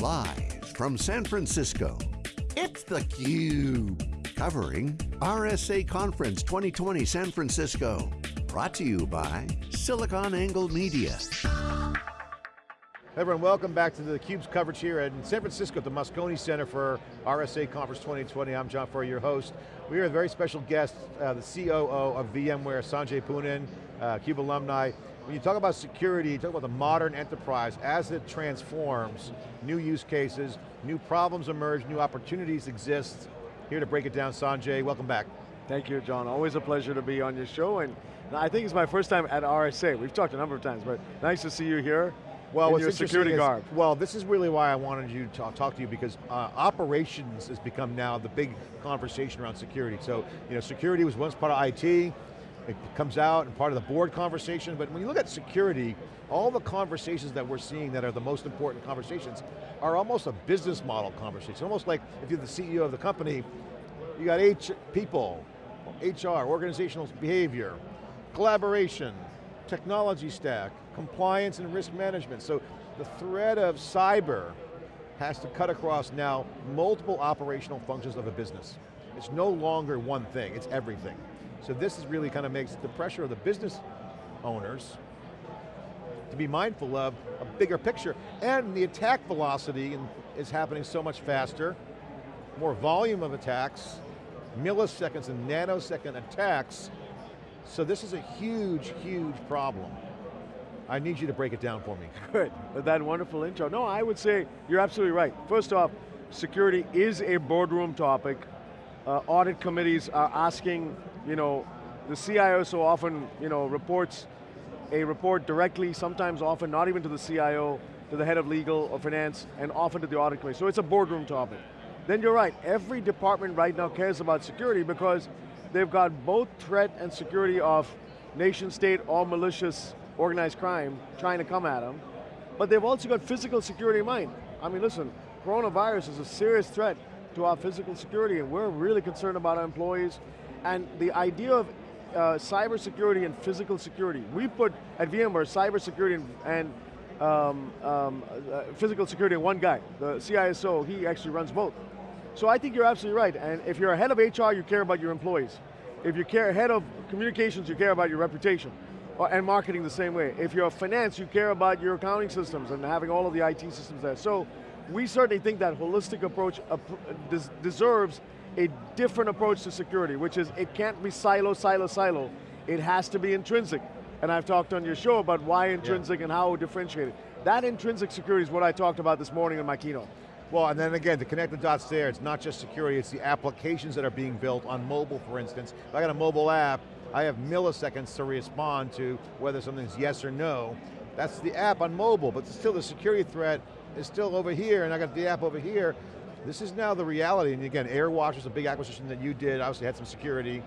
Live from San Francisco, it's theCUBE. Covering RSA Conference 2020 San Francisco. Brought to you by SiliconANGLE Media. Everyone, welcome back to the CUBE's coverage here in San Francisco at the Moscone Center for RSA Conference 2020. I'm John Furrier, your host. We are a very special guest, uh, the COO of VMware, Sanjay Poonen, uh, CUBE alumni. When you talk about security, you talk about the modern enterprise, as it transforms, new use cases, new problems emerge, new opportunities exist. Here to break it down, Sanjay, welcome back. Thank you, John. Always a pleasure to be on your show, and I think it's my first time at RSA. We've talked a number of times, but nice to see you here well, in your security garb. well, this is really why I wanted you to talk, talk to you because uh, operations has become now the big conversation around security. So, you know, security was once part of IT, it comes out and part of the board conversation, but when you look at security, all the conversations that we're seeing that are the most important conversations are almost a business model conversation. Almost like if you're the CEO of the company, you got H people, HR, organizational behavior, collaboration, technology stack, compliance and risk management. So the threat of cyber has to cut across now multiple operational functions of a business. It's no longer one thing, it's everything. So this is really kind of makes the pressure of the business owners to be mindful of a bigger picture. And the attack velocity is happening so much faster, more volume of attacks, milliseconds and nanosecond attacks, so this is a huge, huge problem. I need you to break it down for me. Good, that wonderful intro. No, I would say you're absolutely right. First off, security is a boardroom topic. Uh, audit committees are asking, you know, the CIO so often, you know, reports a report directly, sometimes often not even to the CIO, to the head of legal or finance, and often to the audit committee. So it's a boardroom topic. Then you're right, every department right now cares about security because they've got both threat and security of nation state or malicious organized crime trying to come at them, but they've also got physical security in mind. I mean, listen, coronavirus is a serious threat to our physical security and we're really concerned about our employees. And the idea of uh, cyber security and physical security, we put at VMware cybersecurity and, and um, um, uh, physical security in one guy. The CISO, he actually runs both. So I think you're absolutely right, and if you're a head of HR, you care about your employees. If you care head of communications, you care about your reputation. And marketing the same way. If you're a finance, you care about your accounting systems and having all of the IT systems there. So we certainly think that holistic approach deserves a different approach to security, which is it can't be silo, silo, silo. It has to be intrinsic. And I've talked on your show about why intrinsic yeah. and how differentiated. That intrinsic security is what I talked about this morning in my keynote. Well, and then again, to connect the dots there, it's not just security, it's the applications that are being built on mobile, for instance. If I got a mobile app, I have milliseconds to respond to whether something's yes or no. That's the app on mobile, but still the security threat is still over here, and I got the app over here. This is now the reality, and again, AirWatch was a big acquisition that you did, obviously had some security.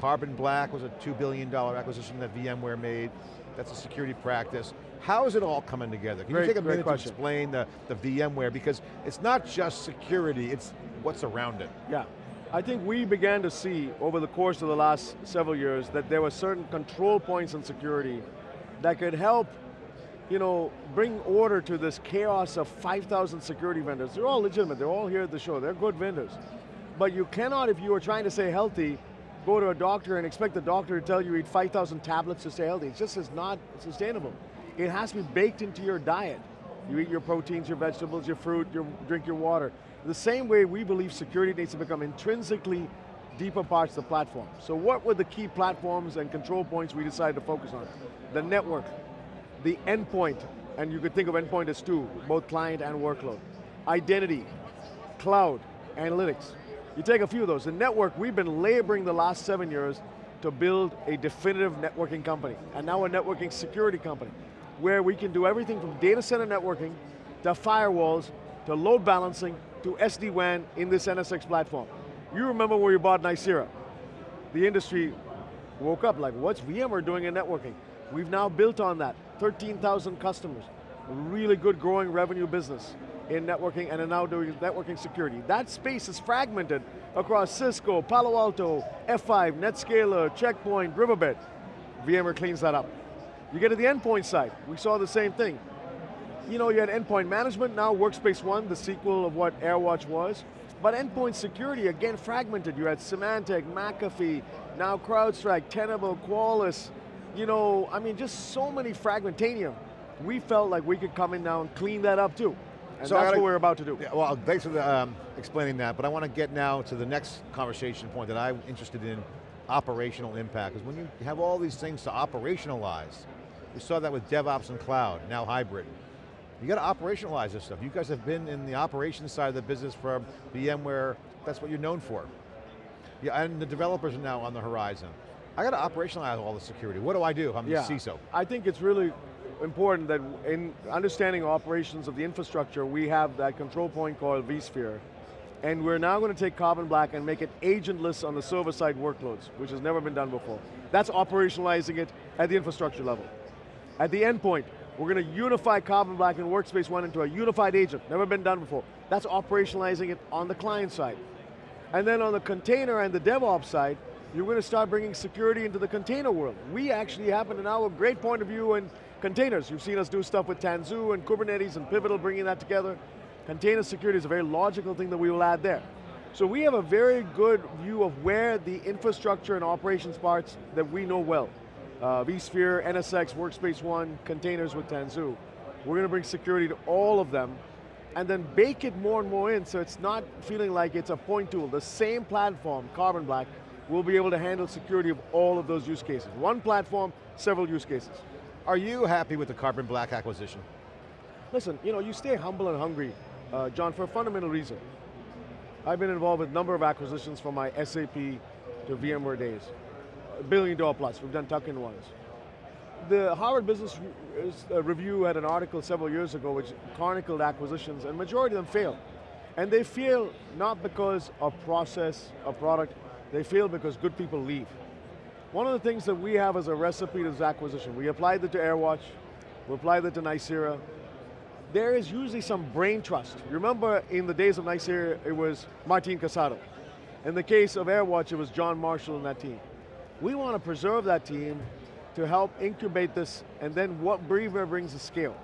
Carbon Black was a $2 billion acquisition that VMware made. That's a security practice. How is it all coming together? Can great, you take a minute question. to explain the, the VMware? Because it's not just security, it's what's around it. Yeah. I think we began to see over the course of the last several years that there were certain control points in security that could help you know, bring order to this chaos of 5,000 security vendors. They're all legitimate, they're all here at the show, they're good vendors. But you cannot, if you are trying to stay healthy, go to a doctor and expect the doctor to tell you eat 5,000 tablets to stay healthy. It just is not sustainable. It has to be baked into your diet. You eat your proteins, your vegetables, your fruit, your, drink your water. The same way we believe security needs to become intrinsically deeper parts of the platform. So what were the key platforms and control points we decided to focus on? The network, the endpoint, and you could think of endpoint as two, both client and workload. Identity, cloud, analytics. You take a few of those. The network, we've been laboring the last seven years to build a definitive networking company, and now a networking security company where we can do everything from data center networking, to firewalls, to load balancing, to SD-WAN in this NSX platform. You remember when we bought Nicira. The industry woke up like, what's VMware doing in networking? We've now built on that, 13,000 customers, really good growing revenue business in networking and are now doing networking security. That space is fragmented across Cisco, Palo Alto, F5, Netscaler, Checkpoint, Riverbed. VMware cleans that up. You get to the endpoint side, we saw the same thing. you know, you had endpoint management, now Workspace ONE, the sequel of what AirWatch was. But endpoint security, again, fragmented. You had Symantec, McAfee, now CrowdStrike, Tenable, Qualys. You know, I mean, just so many fragmentanium. We felt like we could come in now and clean that up too. And So that's gotta- what we're about to do. Yeah, well, thanks for the, um, explaining that, but I want to get now to the next conversation point that I'm interested in, operational impact. Because when you have all these things to operationalize, we saw that with DevOps and cloud, now hybrid. You got to operationalize this stuff. You guys have been in the operations side of the business for VMware, that's what you're known for. Yeah, and the developers are now on the horizon. I got to operationalize all the security. What do I do? I'm the CISO. I think it's really important that in understanding operations of the infrastructure, we have that control point called vSphere. And we're now going to take Carbon Black and make it agentless on the server-side workloads, which has never been done before. That's operationalizing it at the infrastructure level. At the endpoint, we're going to unify Carbon Black and Workspace ONE into a unified agent, never been done before. That's operationalizing it on the client side. And then on the container and the DevOps side, you're going to start bringing security into the container world. We actually happen to now have a great point of view in containers. You've seen us do stuff with Tanzu and Kubernetes and Pivotal bringing that together. Container security is a very logical thing that we will add there. So we have a very good view of where the infrastructure and operations parts that we know well. Uh, vSphere, NSX, Workspace ONE, containers with Tanzu. We're going to bring security to all of them and then bake it more and more in so it's not feeling like it's a point tool. The same platform, Carbon Black, will be able to handle security of all of those use cases. One platform, several use cases. Are you happy with the Carbon Black acquisition? Listen, you know, you stay humble and hungry, uh, John, for a fundamental reason. I've been involved with a number of acquisitions from my SAP to VMware days. A billion dollar plus, we've done tuck-in ones. The Harvard Business uh, Review had an article several years ago which chronicled acquisitions and majority of them failed. And they fail not because of process, or product, they fail because good people leave. One of the things that we have as a recipe to this acquisition, we applied it to AirWatch, we applied it to Nicira. There is usually some brain trust. You remember in the days of Nicira, it was Martin Casado. In the case of AirWatch, it was John Marshall and that team. We want to preserve that team to help incubate this, and then what VMware brings is scale.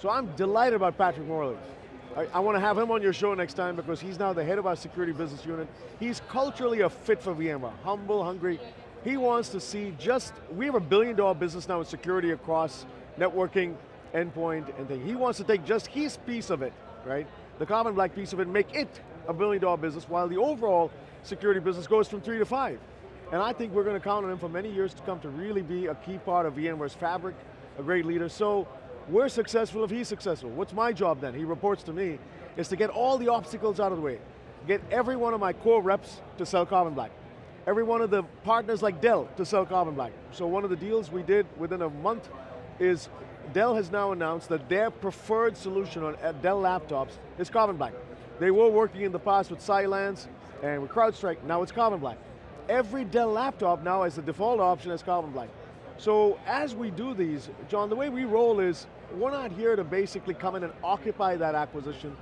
So I'm delighted about Patrick Morley. I, want to have him on your show next time because he's now the head of our security business unit. He's culturally a fit for VMware, humble, hungry. He wants to see just, we have a billion dollar business now in security across networking, endpoint, and thing. He wants to take just his piece of it, right? The Carbon Black piece of it, make it a billion dollar business while the overall security business goes from three to five. And I think we're going to count on him for many years to come to really be a key part of VMware's fabric, a great leader. So we're successful if he's successful. What's my job then? He reports to me, is to get all the obstacles out of the way. Get every one of my core reps to sell Carbon Black. Every one of the partners like Dell to sell Carbon Black. So one of the deals we did within a month is Dell has now announced that their preferred solution on Dell laptops is Carbon Black. They were working in the past with Cylance and with CrowdStrike, now it's Carbon Black. Every Dell laptop now has the default option as Carbon Black. So as we do these, John, the way we roll is, we're not here to basically come in and occupy that acquisition,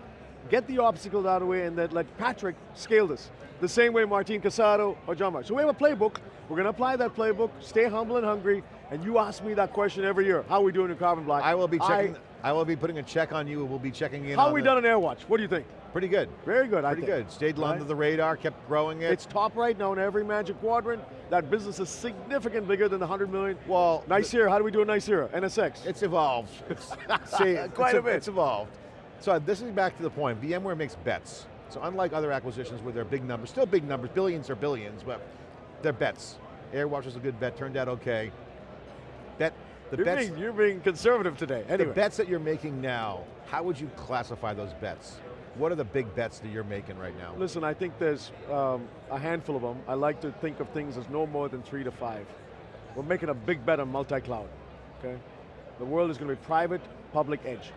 get the obstacles out of the way and then let Patrick scale this. The same way Martin Casado or John Mark. So we have a playbook, we're going to apply that playbook, stay humble and hungry, and you ask me that question every year, how are we doing in Carbon Black? I will be checking, I- I, will be putting a check on you, we'll be checking in how we the- done on Airwatch? What do you think? Pretty good. Very good, I Pretty good. Stayed Right? under the radar, kept growing it. It's top right now in every Magic Quadrant. That business is significant bigger than the 100 million. well, Nicira, how do we do a Nicira? NSX. It's evolved. It's, see, Quite it's, a bit. It's evolved. So this is back to the point. VMware makes bets. So unlike other acquisitions where they're big numbers, still big numbers, billions or billions, but they're bets. AirWatch was a good bet, turned out okay. Bet the you're, bets, being, you're being conservative today. anyway. the bets that you're making now. How would you classify those bets? What are the big bets that you're making right now? listen, I think there's um, a handful of them. I like to think of things as no more than three to five. We're making a big bet on multi-cloud, okay? The world is going to be private, public, edge.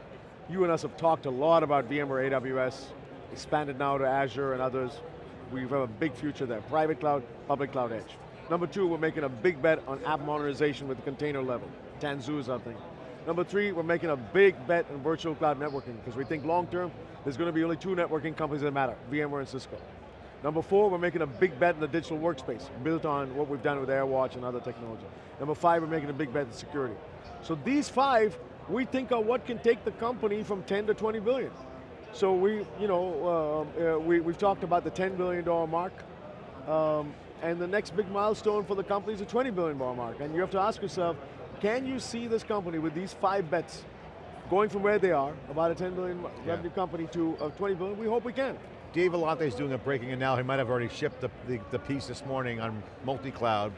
You and us have talked a lot about VMware AWS, expanded now to Azure and others. We have a big future there. Private cloud, public cloud, edge. Number two, we're making a big bet on app modernization with the container level. Tanzu is our thing. Number three, we're making a big bet on virtual cloud networking because we think long term, there's going to be only two networking companies that matter, VMware and Cisco. Number four, we're making a big bet in the digital workspace, built on what we've done with AirWatch and other technology. Number five, we're making a big bet in security. So these five we think are what can take the company from 10 to 20 billion. So we, you know, uh, uh, we, we've talked about the 10 billion dollar mark, um, and the next big milestone for the company is a 20 billion dollar mark. And you have to ask yourself, can you see this company with these five bets going from where they are, about a 10 billion Yeah. revenue company to a 20 billion? We hope we can. Dave Vellante is doing a breaking and now he might have already shipped the, the, the piece this morning on multi-cloud.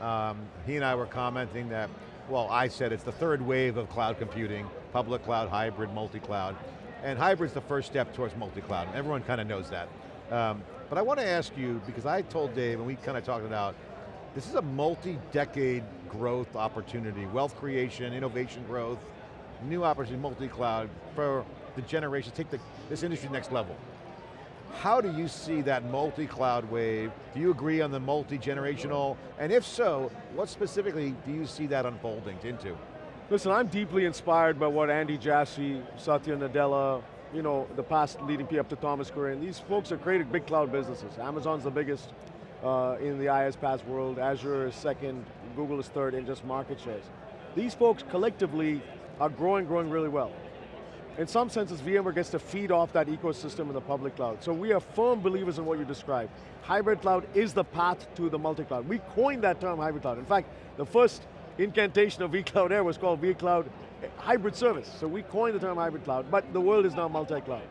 Um, he and I were commenting that, well, I said it's the third wave of cloud computing, public cloud, hybrid, multi-cloud. And hybrid's the first step towards multi-cloud. Everyone kind of knows that. Um, but I want to ask you, because I told Dave, and we kind of talked it out, this is a multi-decade growth opportunity, wealth creation, innovation growth, new opportunity, multi-cloud, for the generation, take the, this industry next level. How do you see that multi-cloud wave? Do you agree on the multi-generational? And if so, what specifically do you see that unfolding into? Listen, I'm deeply inspired by what Andy Jassy, Satya Nadella, you know, the past leading P up to Thomas Kurian, these folks have created big cloud businesses. Amazon's the biggest uh, in the IaaS world, Azure is second, Google is third in just market shares. These folks collectively are growing, growing really well. In some senses, VMware gets to feed off that ecosystem in the public cloud. So we are firm believers in what you described. Hybrid cloud is the path to the multi-cloud. We coined that term hybrid cloud. In fact, the first incantation of vCloud Air was called vCloud Hybrid Service. So we coined the term hybrid cloud, but the world is now multi-cloud.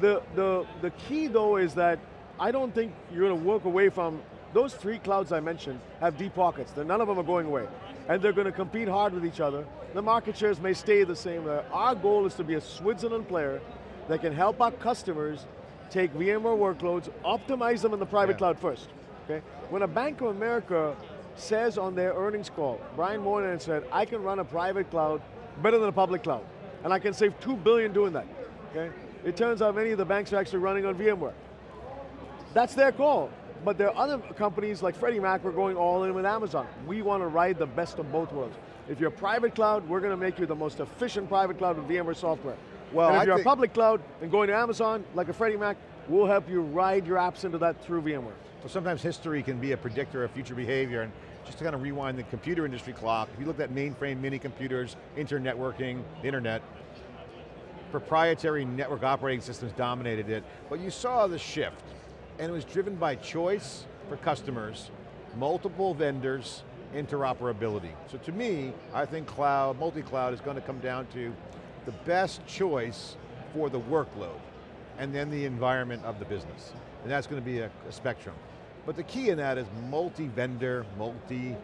The, the, the key though is that I don't think you're going to work away from, those three clouds I mentioned have deep pockets. They're, none of them are going away. And they're going to compete hard with each other. The market shares may stay the same. Uh, Our goal is to be a Switzerland player that can help our customers take VMware workloads, optimize them in the private Yeah. cloud first. Okay? When a Bank of America says on their earnings call, Brian Moynihan said, I can run a private cloud better than a public cloud. And I can save two billion doing that. Okay? It turns out many of the banks are actually running on VMware. That's their call. But there are other companies like Freddie Mac who are going all in with Amazon. We want to ride the best of both worlds. If you're a private cloud, we're going to make you the most efficient private cloud with VMware software. Well, and if I you're a public cloud and going to Amazon, like a Freddie Mac, we'll help you ride your apps into that through VMware. So sometimes history can be a predictor of future behavior, and just to kind of rewind the computer industry clock, if you look at mainframe mini computers, internetworking, the internet, proprietary network operating systems dominated it, but you saw the shift, and it was driven by choice for customers, multiple vendors, interoperability. So to me, I think cloud, multi-cloud is going to come down to the best choice for the workload, and then the environment of the business. And that's going to be a, a spectrum. But the key in that is multi-vendor, multi,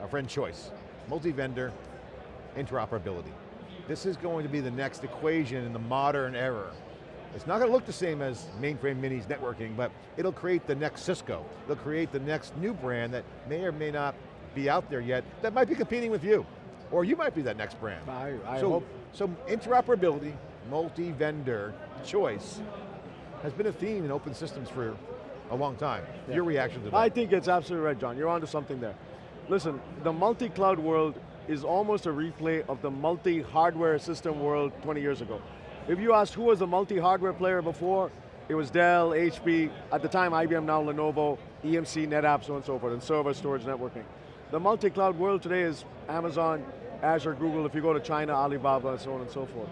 our friend choice, multi-vendor, interoperability. This is going to be the next equation in the modern era. It's not going to look the same as mainframe minis networking, but it'll create the next Cisco. It'll create the next new brand that may or may not be out there yet, that might be competing with you. Or you might be that next brand. I, I so, hope. so interoperability, multi-vendor choice, has been a theme in open systems for a long time. Yeah. Your reaction to that? I think it's absolutely right, John. You're onto something there. Listen, the multi-cloud world is almost a replay of the multi-hardware system world 20 years ago. If you asked who was the multi-hardware player before, it was Dell, HP, at the time IBM, now Lenovo, EMC, NetApp, so on and so forth, and server, storage, networking. The multi-cloud world today is Amazon, Azure, Google, if you go to China, Alibaba, and so on and so forth.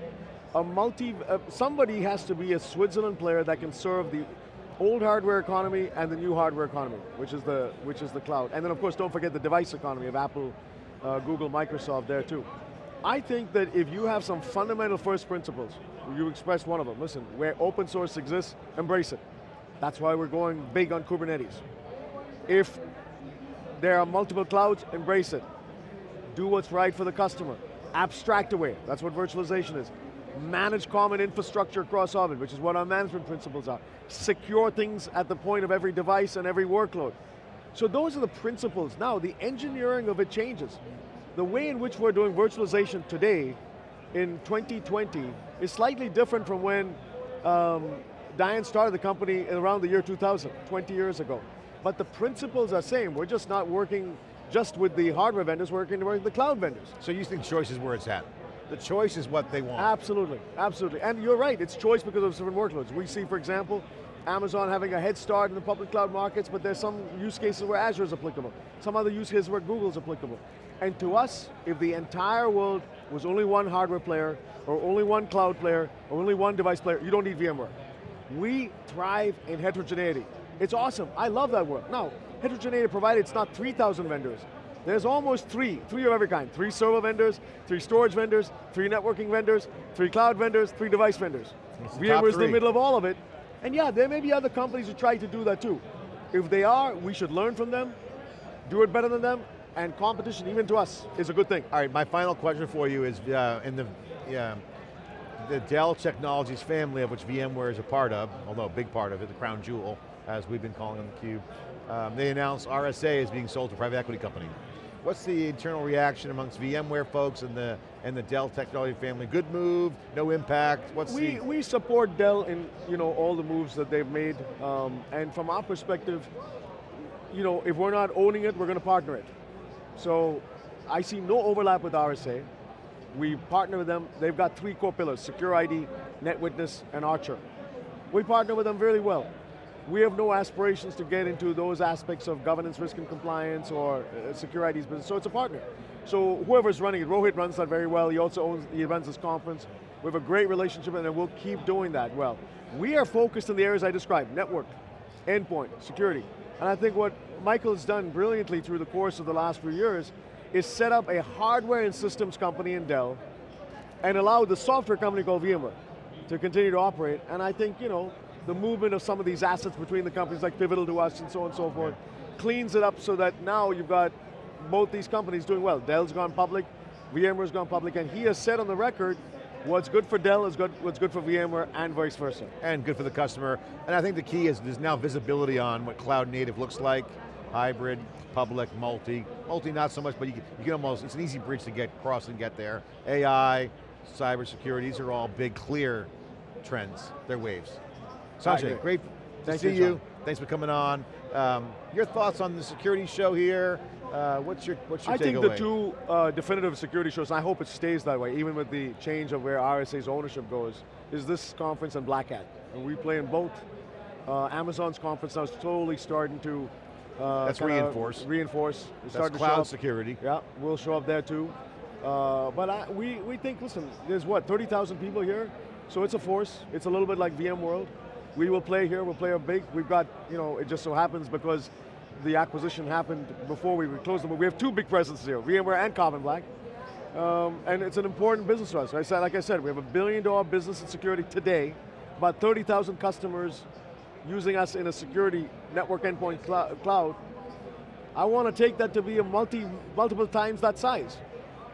A multi, uh, somebody has to be a Switzerland player that can serve the old hardware economy and the new hardware economy, which is the, which is the cloud. And then of course, don't forget the device economy of Apple, uh, Google, Microsoft there too. I think that if you have some fundamental first principles, you expressed one of them, listen, where open source exists, embrace it. That's why we're going big on Kubernetes. If there are multiple clouds, embrace it. Do what's right for the customer. Abstract away, that's what virtualization is. Manage common infrastructure across Orbit, which is what our management principles are. Secure things at the point of every device and every workload. So those are the principles. Now, the engineering of it changes. The way in which we're doing virtualization today, in 2020, is slightly different from when um, Diane started the company around the year 2000, 20 years ago. But the principles are same. We're just not working just with the hardware vendors, we're working with the cloud vendors. So you think choice is where it's at? The choice is what they want. Absolutely, absolutely. And you're right, it's choice because of different workloads. We see, for example, Amazon having a head start in the public cloud markets, but there's some use cases where Azure is applicable. Some other use cases where Google is applicable. And to us, if the entire world was only one hardware player, or only one cloud player, or only one device player, you don't need VMware. We thrive in heterogeneity. It's awesome, I love that world. Now, heterogeneity provided it's not 3,000 vendors. There's almost three, three of every kind. Three server vendors, three storage vendors, three networking vendors, three cloud vendors, three device vendors. VMware's in the middle of all of it. And yeah, there may be other companies who try to do that too. If they are, we should learn from them, do it better than them, and competition, even to us, is a good thing. All right, my final question for you is, uh, in the, yeah, the Dell Technologies family of which VMware is a part of, although a big part of it, the crown jewel, as we've been calling on theCUBE, um, they announced RSA is being sold to a private equity company. What's the internal reaction amongst VMware folks and the and the Dell technology family? Good move, no impact, what's we, the... We support Dell in you know, all the moves that they've made, um, and from our perspective, you know, if we're not owning it, we're going to partner it. So, I see no overlap with RSA. We partner with them, they've got three core pillars, SecurID, NetWitness, and Archer. We partner with them really well. We have no aspirations to get into those aspects of governance, risk and compliance, or uh, secure IDs business, so it's a partner. So whoever's running it, Rohit runs that very well, he also owns, he runs this conference. We have a great relationship and we'll keep doing that well. We are focused in the areas I described, network, endpoint, security. And I think what Michael has done brilliantly through the course of the last few years is set up a hardware and systems company in Dell and allow the software company called VMware to continue to operate. And I think, you know, the movement of some of these assets between the companies like Pivotal to us and so on and so forth, cleans it up so that now you've got both these companies doing well. Dell's gone public, VMware's gone public, and he has said on the record, what's good for Dell is good, what's good for VMware and vice versa. And good for the customer. And I think the key is there's now visibility on what cloud native looks like, hybrid, public, multi. Multi not so much, but you, you can almost, it's an easy bridge to get across and get there. AI, cybersecurity, these are all big, clear trends. They're waves. Sanjay, great to see you. Thanks for coming on. Um, your thoughts on the security show here? Uh, what's your what's your I think the two uh, definitive security shows, and I hope it stays that way, even with the change of where RSA's ownership goes, is this conference and Black Hat. And we play in both. Uh, Amazon's conference now is totally starting to uh, That's re:Inforce. re:Inforce. That's cloud security. Yeah, we'll show up there too. Uh, but I, we, we think, listen, there's what, 30,000 people here? So it's a force. It's a little bit like VMworld. We will play here, we'll play a big. We've got, you know, it just so happens because the acquisition happened before we closed them, but we have two big presences here, VMware and Carbon Black. Um, and it's an important business for us. I said, like I said, we have a billion dollar business in security today, about 30,000 customers using us in a security network endpoint cl cloud. I want to take that to be a multi, multiple times that size.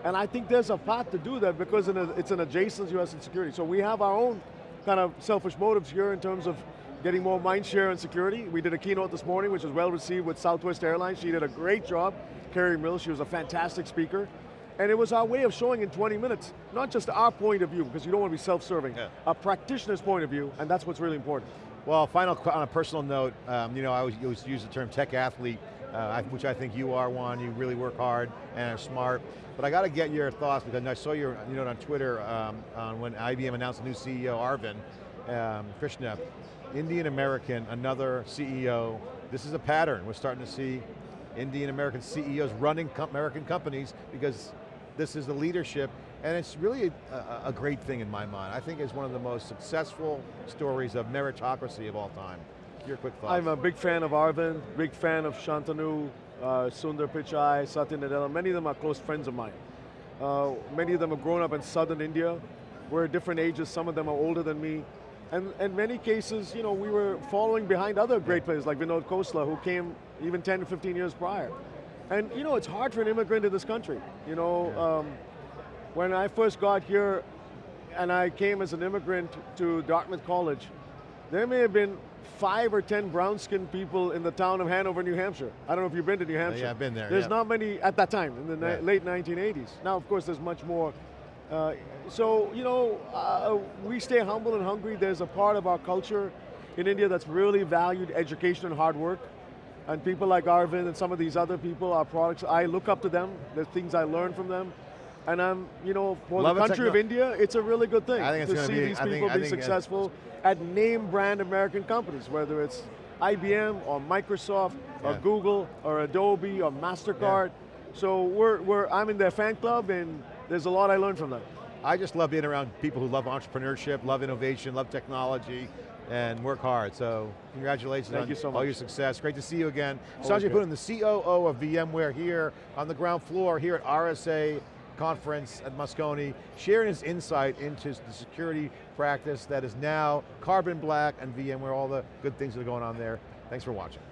And I think there's a path to do that because it's an adjacent US in security. So we have our own kind of selfish motives here in terms of getting more mind share and security. We did a keynote this morning, which was well received with Southwest Airlines. She did a great job. Carrie Mills, she was a fantastic speaker. And it was our way of showing in 20 minutes, not just our point of view, because you don't want to be self-serving, yeah. a practitioner's point of view, and that's what's really important. Well, final, on a personal note, um, you know, I always, always use the term tech athlete, uh, which I think you are one, you really work hard and are smart. But I got to get your thoughts because I saw your you know on Twitter um, on when IBM announced a new CEO, Arvind um, Krishna, Indian American, another CEO. This is a pattern. We're starting to see Indian American CEOs running com American companies because this is the leadership and it's really a, a, great thing in my mind. I think it's one of the most successful stories of meritocracy of all time. Your quick thoughts. I'm a big fan of Arvind, big fan of Shantanu, uh, Sundar Pichai, Satya Nadella. Many of them are close friends of mine. Uh, many of them have grown up in southern India. We're at different ages, some of them are older than me. And in many cases, you know, we were following behind other great players like Vinod Khosla, who came even 10 to 15 years prior. And you know, it's hard for an immigrant in this country. You know, um, when I first got here, and I came as an immigrant to Dartmouth College, there may have been five or 10 brown-skinned people in the town of Hanover, New Hampshire. I don't know if you've been to New Hampshire. Yeah, I've been there. There's yeah. not many at that time, in the yeah. late 1980s. Now, of course, there's much more. Uh, so, you know, uh, we stay humble and hungry. There's a part of our culture in India that's really valued education and hard work. And people like Arvind and some of these other people, our products, I look up to them. There's things I learn from them. And I'm, you know, for Love the country of India, it's a really good thing I think it's to see be- these think- people be think it- successful at name brand American companies, whether it's IBM or Microsoft or Google or Adobe or MasterCard. So we're, we're, I'm in their fan club and there's a lot I learned from them. I just love being around people who love entrepreneurship, love innovation, love technology, and work hard. So congratulations Thank on you so all much. your success. Great to see you again. Always Sanjay. Poonen, the COO of VMware here on the ground floor here at RSA conference at Moscone, sharing his insight into the security practice that is now Carbon Black and VMware, all the good things that are going on there. Thanks for watching.